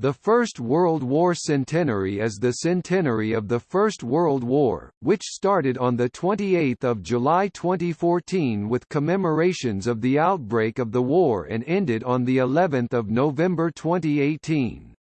The First World War centenary is the centenary of the First World War, which started on 28 July 2014 with commemorations of the outbreak of the war and ended on of November 2018.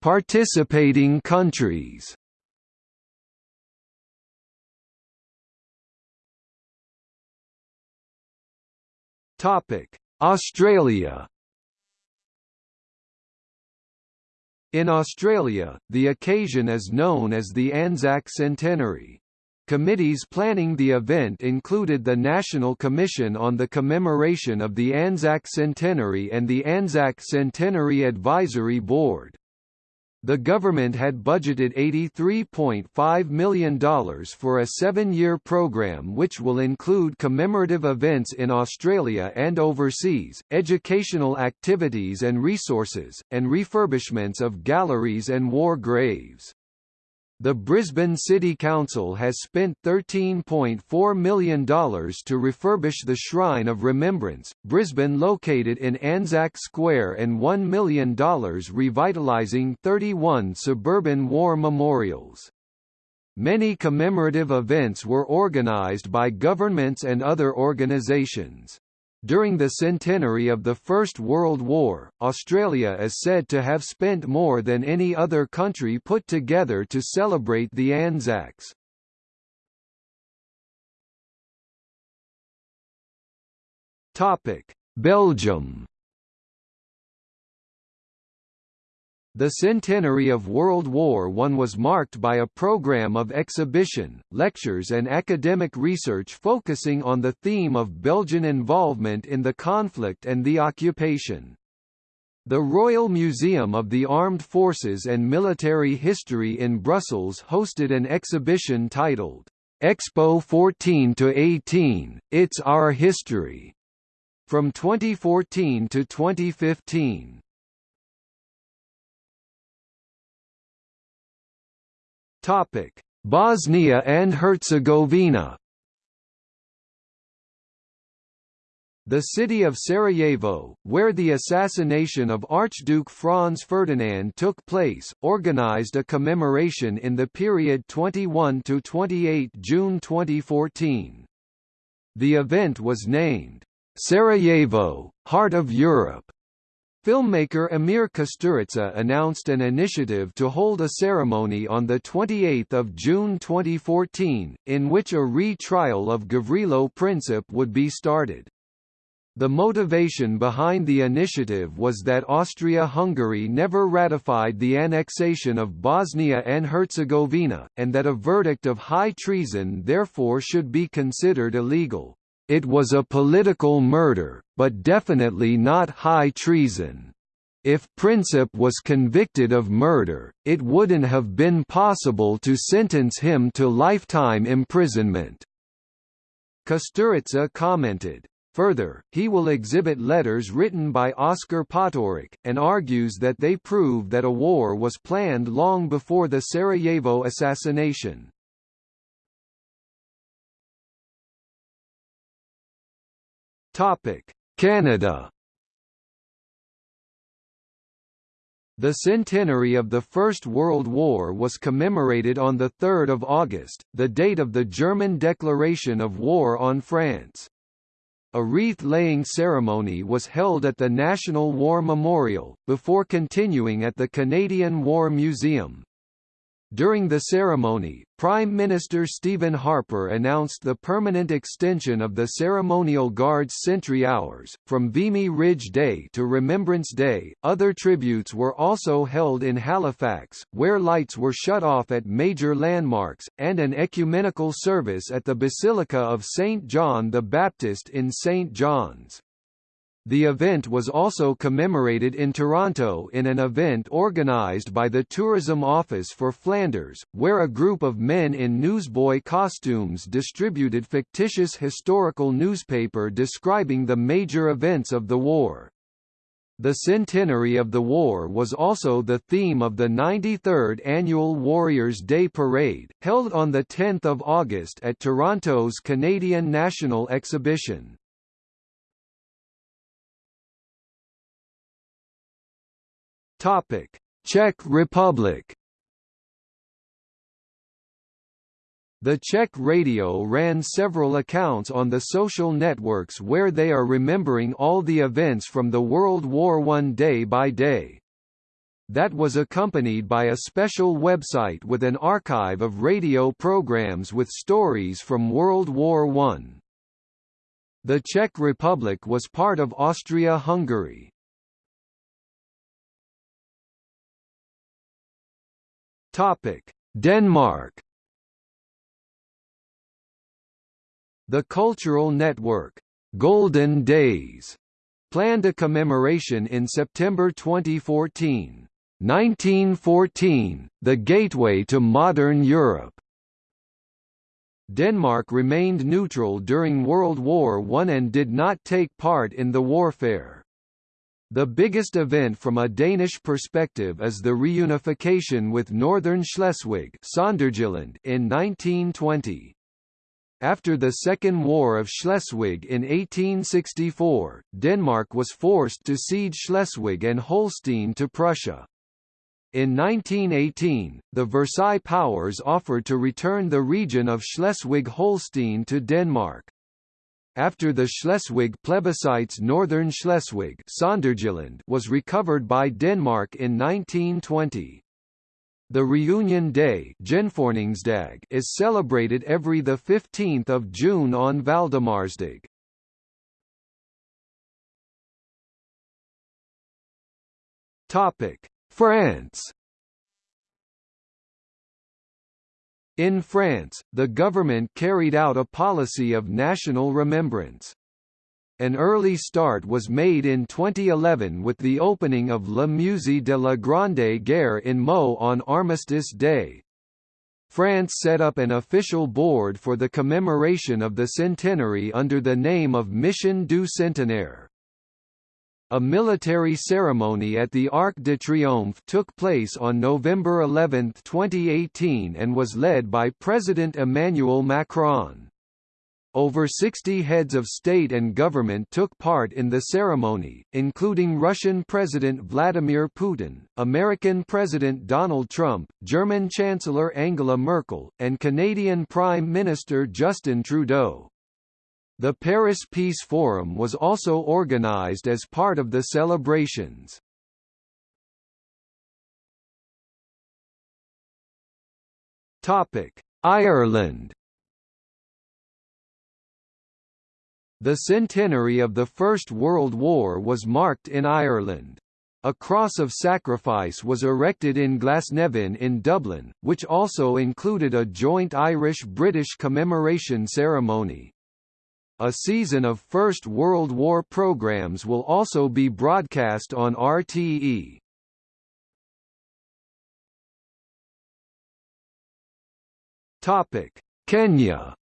Participating countries Topic: Australia. In Australia, the occasion is known as the Anzac Centenary. Committees planning the event included the National Commission on the Commemoration of the Anzac Centenary and the Anzac Centenary Advisory Board. The government had budgeted $83.5 million for a seven-year program which will include commemorative events in Australia and overseas, educational activities and resources, and refurbishments of galleries and war graves. The Brisbane City Council has spent $13.4 million to refurbish the Shrine of Remembrance, Brisbane located in Anzac Square and $1 million revitalising 31 suburban war memorials. Many commemorative events were organised by governments and other organisations. During the centenary of the First World War, Australia is said to have spent more than any other country put together to celebrate the Anzacs. Belgium The centenary of World War I was marked by a program of exhibition, lectures and academic research focusing on the theme of Belgian involvement in the conflict and the occupation. The Royal Museum of the Armed Forces and Military History in Brussels hosted an exhibition titled, Expo 14–18, It's Our History, from 2014 to 2015. Topic: Bosnia and Herzegovina. The city of Sarajevo, where the assassination of Archduke Franz Ferdinand took place, organized a commemoration in the period 21 to 28 June 2014. The event was named, "'Sarajevo, Heart of Europe' Filmmaker Emir Kusturica announced an initiative to hold a ceremony on 28 June 2014, in which a re-trial of Gavrilo Princip would be started. The motivation behind the initiative was that Austria-Hungary never ratified the annexation of Bosnia and Herzegovina, and that a verdict of high treason therefore should be considered illegal. It was a political murder, but definitely not high treason. If Princip was convicted of murder, it wouldn't have been possible to sentence him to lifetime imprisonment. Kusturica commented. Further, he will exhibit letters written by Oscar Potiorek, and argues that they prove that a war was planned long before the Sarajevo assassination. Topic: Canada. The centenary of the First World War was commemorated on 3 August, the date of the German declaration of war on France. A wreath-laying ceremony was held at the National War Memorial, before continuing at the Canadian War Museum. During the ceremony, Prime Minister Stephen Harper announced the permanent extension of the ceremonial guard's sentry hours, from Vimy Ridge Day to Remembrance Day. Other tributes were also held in Halifax, where lights were shut off at major landmarks, and an ecumenical service at the Basilica of St. John the Baptist in St. John's. The event was also commemorated in Toronto in an event organised by the Tourism Office for Flanders, where a group of men in newsboy costumes distributed fictitious historical newspaper describing the major events of the war. The centenary of the war was also the theme of the 93rd annual Warriors' Day Parade, held on 10 August at Toronto's Canadian National Exhibition. Topic: Czech Republic The Czech radio ran several accounts on the social networks where they are remembering all the events from the World War I day by day. That was accompanied by a special website with an archive of radio programs with stories from World War I. The Czech Republic was part of Austria-Hungary. Denmark The Cultural Network, Golden Days, planned a commemoration in September 2014. 1914, the gateway to modern Europe. Denmark remained neutral during World War I and did not take part in the warfare. The biggest event from a Danish perspective is the reunification with Northern Schleswig in 1920. After the Second War of Schleswig in 1864, Denmark was forced to cede Schleswig and Holstein to Prussia. In 1918, the Versailles powers offered to return the region of Schleswig-Holstein to Denmark. After the Schleswig plebiscites Northern Schleswig was recovered by Denmark in 1920. The reunion day is celebrated every 15 June on Valdemarsdag. France In France, the government carried out a policy of national remembrance. An early start was made in 2011 with the opening of Le Musée de la Grande Guerre in Meaux on Armistice Day. France set up an official board for the commemoration of the centenary under the name of Mission du Centenaire. A military ceremony at the Arc de Triomphe took place on November 11, 2018 and was led by President Emmanuel Macron. Over 60 heads of state and government took part in the ceremony, including Russian President Vladimir Putin, American President Donald Trump, German Chancellor Angela Merkel, and Canadian Prime Minister Justin Trudeau. The Paris Peace Forum was also organized as part of the celebrations. Ireland The centenary of the First World War was marked in Ireland. A cross of sacrifice was erected in Glasnevin in Dublin, which also included a joint Irish-British commemoration ceremony. A season of First World War programs will also be broadcast on RTE. Topic: Kenya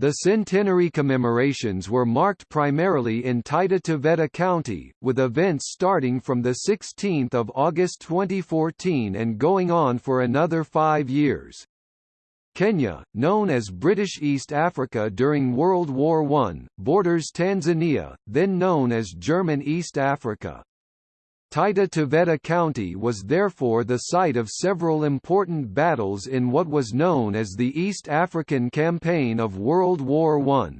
The centenary commemorations were marked primarily in Taita Taveta County, with events starting from 16 August 2014 and going on for another five years. Kenya, known as British East Africa during World War I, borders Tanzania, then known as German East Africa. Taita Taveta County was therefore the site of several important battles in what was known as the East African Campaign of World War I.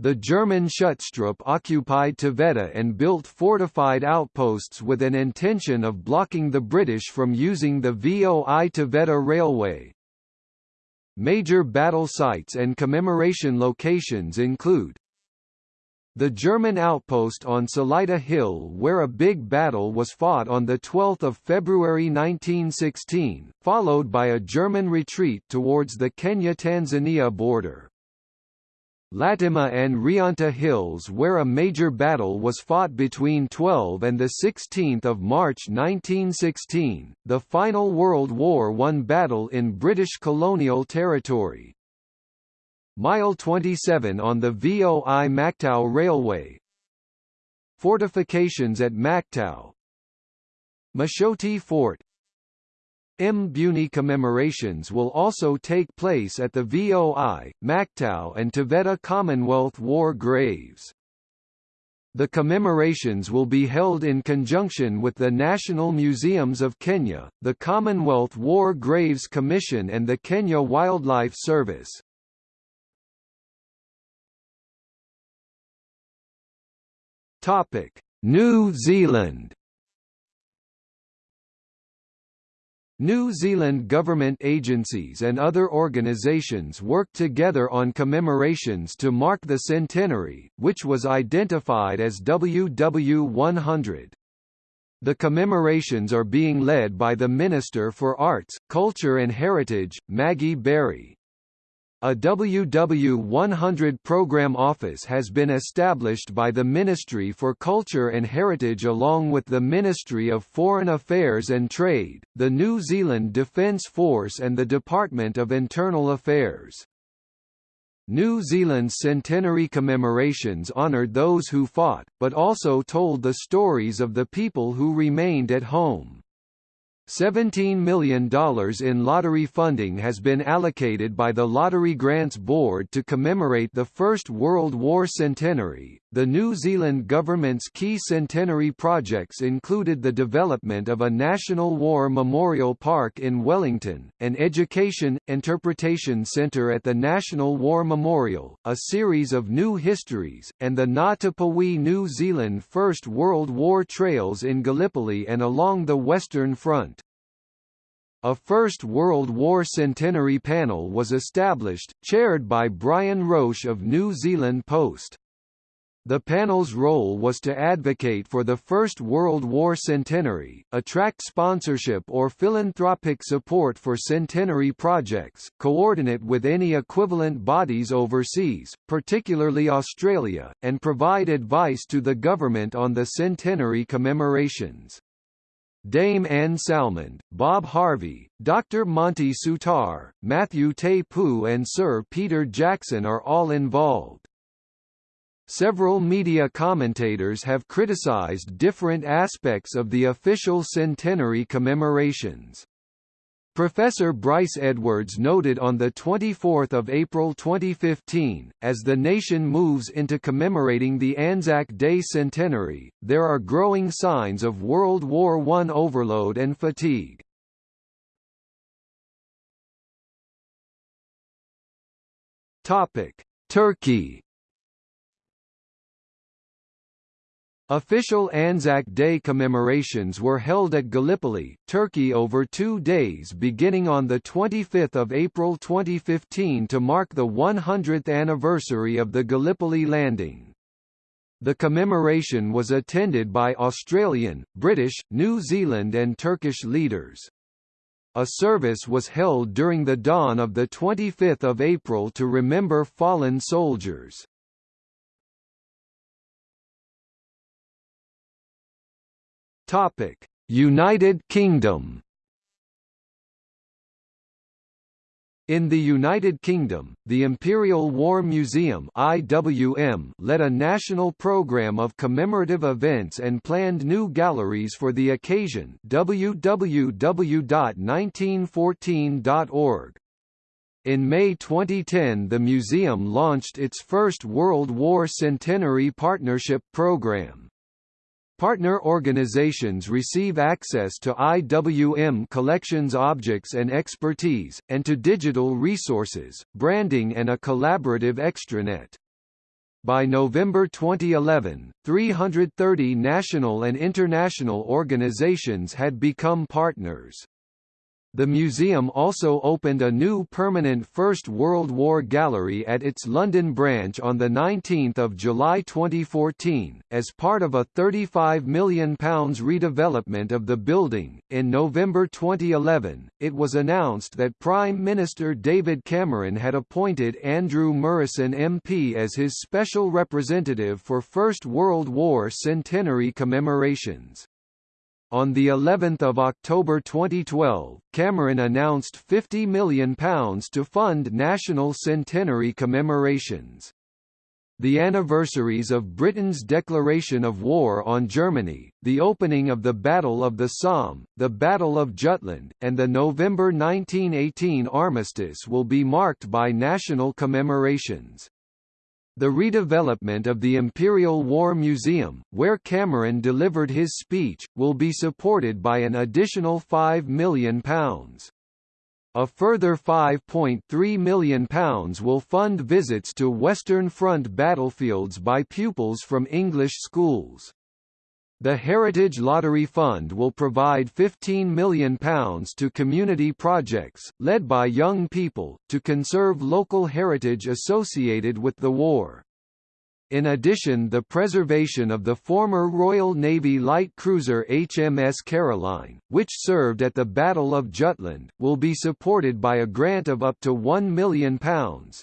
The German Schutztruppe occupied Taveta and built fortified outposts with an intention of blocking the British from using the VOI Taveta Railway. Major battle sites and commemoration locations include the German outpost on Salaita Hill where a big battle was fought on 12 February 1916, followed by a German retreat towards the Kenya-Tanzania border. Latema and Rianta Hills where a major battle was fought between 12 and 16 March 1916, the final World War I battle in British colonial territory. Mile 27 on the VOI Maktau Railway. Fortifications at Maktau. Mashoti Fort Mbuyuni commemorations will also take place at the VOI, Maktau and Taveta Commonwealth War Graves. The commemorations will be held in conjunction with the National Museums of Kenya, the Commonwealth War Graves Commission and the Kenya Wildlife Service. New Zealand New Zealand government agencies and other organisations work together on commemorations to mark the centenary, which was identified as WW100. The commemorations are being led by the Minister for Arts, Culture and Heritage, Maggie Barry. A WW100 program office has been established by the Ministry for Culture and Heritage along with the Ministry of Foreign Affairs and Trade, the New Zealand Defence Force and the Department of Internal Affairs. New Zealand's centenary commemorations honoured those who fought, but also told the stories of the people who remained at home. $17 million in lottery funding has been allocated by the Lottery Grants Board to commemorate the First World War centenary. The New Zealand government's key centenary projects included the development of a National War Memorial Park in Wellington, an education, interpretation centre at the National War Memorial, a series of new histories, and the Ngā Tapuwae New Zealand First World War trails in Gallipoli and along the Western Front. A First World War centenary panel was established, chaired by Brian Roche of New Zealand Post. The panel's role was to advocate for the First World War centenary, attract sponsorship or philanthropic support for centenary projects, coordinate with any equivalent bodies overseas, particularly Australia, and provide advice to the government on the centenary commemorations. Dame Anne Salmond, Bob Harvey, Dr. Monty Soutar, Matthew Poo and Sir Peter Jackson are all involved. Several media commentators have criticized different aspects of the official centenary commemorations. Professor Bryce Edwards noted on 24 April 2015, as the nation moves into commemorating the Anzac Day centenary, there are growing signs of World War I overload and fatigue. Turkey Official Anzac Day commemorations were held at Gallipoli, Turkey over two days beginning on 25 April 2015 to mark the 100th anniversary of the Gallipoli landing. The commemoration was attended by Australian, British, New Zealand and Turkish leaders. A service was held during the dawn of 25 April to remember fallen soldiers. Topic: United Kingdom. In the United Kingdom, the Imperial War Museum (IWM) led a national program of commemorative events and planned new galleries for the occasion. www.1914.org. In May 2010 the museum launched its first World War Centenary Partnership Program. Partner organizations receive access to IWM collections objects and expertise, and to digital resources, branding and a collaborative extranet. By November 2011, 330 national and international organizations had become partners. The museum also opened a new permanent First World War gallery at its London branch on 19 July 2014, as part of a £35 million redevelopment of the building. In November 2011, it was announced that Prime Minister David Cameron had appointed Andrew Murrison MP as his special representative for First World War centenary commemorations. On the 11th of October 2012, Cameron announced £50 million to fund national centenary commemorations. The anniversaries of Britain's declaration of war on Germany, the opening of the Battle of the Somme, the Battle of Jutland, and the November 1918 armistice will be marked by national commemorations. The redevelopment of the Imperial War Museum, where Cameron delivered his speech, will be supported by an additional £5 million. A further £5.3 million will fund visits to Western Front battlefields by pupils from English schools. The Heritage Lottery Fund will provide £15 million to community projects, led by young people, to conserve local heritage associated with the war. In addition the preservation of the former Royal Navy light cruiser HMS Caroline, which served at the Battle of Jutland, will be supported by a grant of up to £1 million.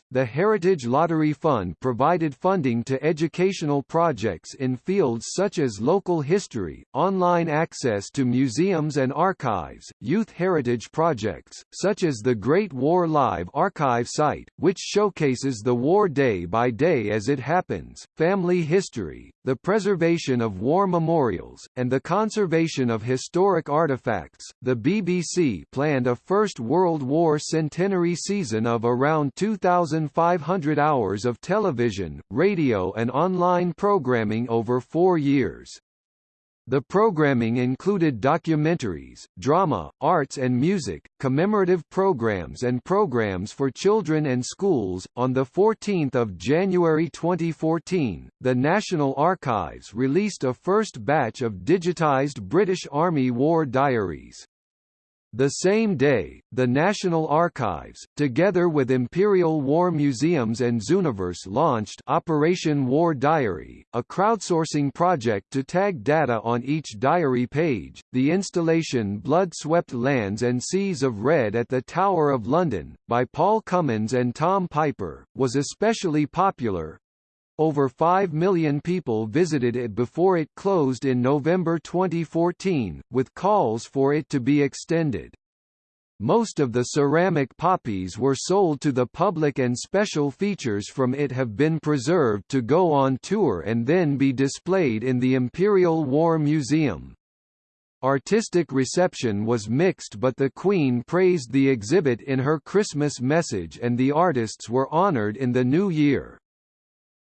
The Heritage Lottery Fund provided funding to educational projects in fields such as local history, online access to museums and archives, youth heritage projects, such as the Great War Live archive site, which showcases the war day by day as it family history, the preservation of war memorials, and the conservation of historic artifacts. The BBC planned a First World War centenary season of around 2,500 hours of television, radio, and online programming over four years. The programming included documentaries, drama, arts and music, commemorative programs and programs for children and schools. On the 14th of January 2014, the National Archives released a first batch of digitized British Army War Diaries. The same day, the National Archives, together with Imperial War Museums and Zooniverse launched Operation War Diary, a crowdsourcing project to tag data on each diary page. The installation Blood Swept Lands and Seas of Red at the Tower of London, by Paul Cummins and Tom Piper, was especially popular, over 5 million people visited it before it closed in November 2014, with calls for it to be extended. Most of the ceramic poppies were sold to the public and special features from it have been preserved to go on tour and then be displayed in the Imperial War Museum. Artistic reception was mixed but the Queen praised the exhibit in her Christmas message and the artists were honoured in the new year.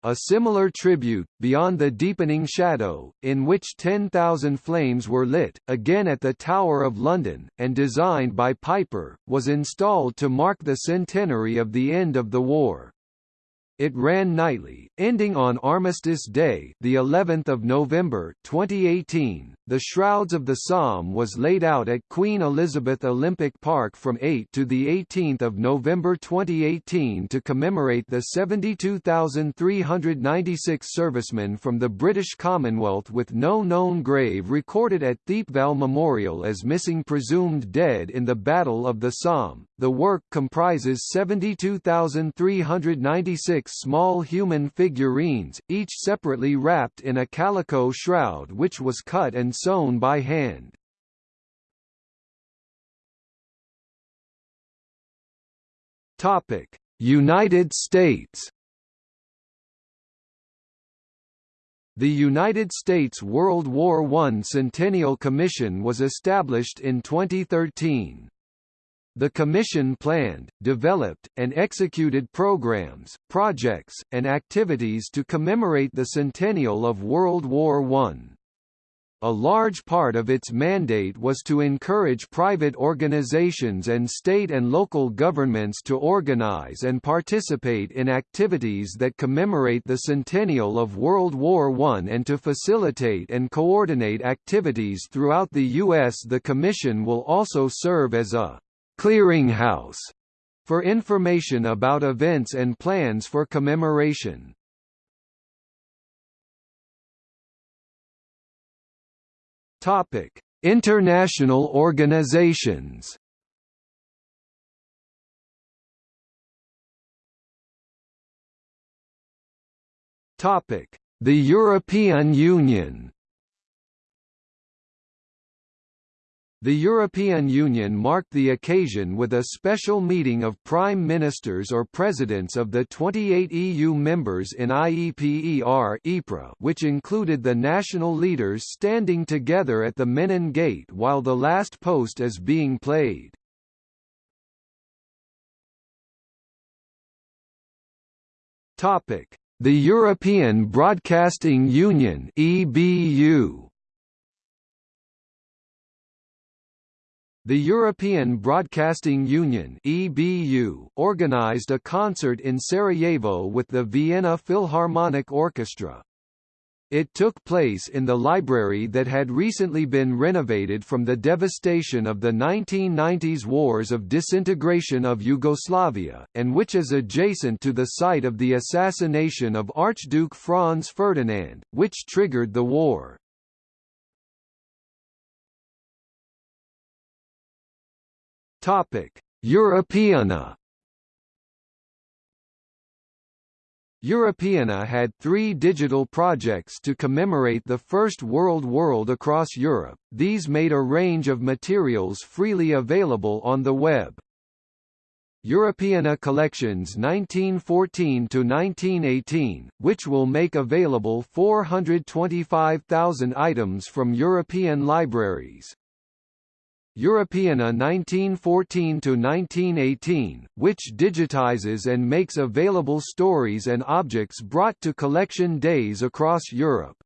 A similar tribute, Beyond the Deepening Shadow, in which 10,000 flames were lit, again at the Tower of London, and designed by Piper, was installed to mark the centenary of the end of the war. It ran nightly, ending on Armistice Day, the 11th of November 2018. The Shrouds of the Somme was laid out at Queen Elizabeth Olympic Park from 8 to the 18th of November 2018 to commemorate the 72,396 servicemen from the British Commonwealth with no known grave recorded at Thiepval Memorial as missing presumed dead in the Battle of the Somme. The work comprises 72,396 small human figurines, each separately wrapped in a calico shroud which was cut and sewn by hand. United States The United States World War I Centennial Commission was established in 2013. The Commission planned, developed, and executed programs, projects, and activities to commemorate the centennial of World War I. A large part of its mandate was to encourage private organizations and state and local governments to organize and participate in activities that commemorate the centennial of World War I and to facilitate and coordinate activities throughout the U.S. The Commission will also serve as a clearinghouse for information about events and plans for commemoration. Topic: International organizations. Topic: The European Union. The European Union marked the occasion with a special meeting of prime ministers or presidents of the 28 EU members in IEPER which included the national leaders standing together at the Menin Gate while the last post is being played. The European Broadcasting Union (EBU). The European Broadcasting Union (EBU) organized a concert in Sarajevo with the Vienna Philharmonic Orchestra. It took place in the library that had recently been renovated from the devastation of the 1990s wars of disintegration of Yugoslavia, and which is adjacent to the site of the assassination of Archduke Franz Ferdinand, which triggered the war. Europeana Europeana had three digital projects to commemorate the First World World across Europe, these made a range of materials freely available on the web. Europeana Collections 1914–1918, which will make available 425,000 items from European libraries. Europeana 1914–1918, which digitizes and makes available stories and objects brought to collection days across Europe.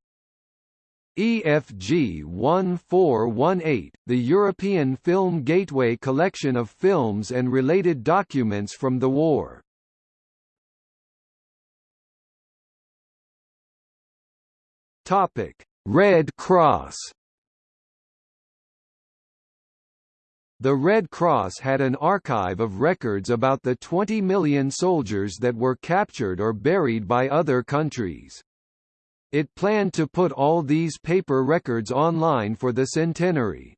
EFG 1418, the European Film Gateway collection of films and related documents from the war. Red Cross The Red Cross had an archive of records about the 20 million soldiers that were captured or buried by other countries. It planned to put all these paper records online for the centenary.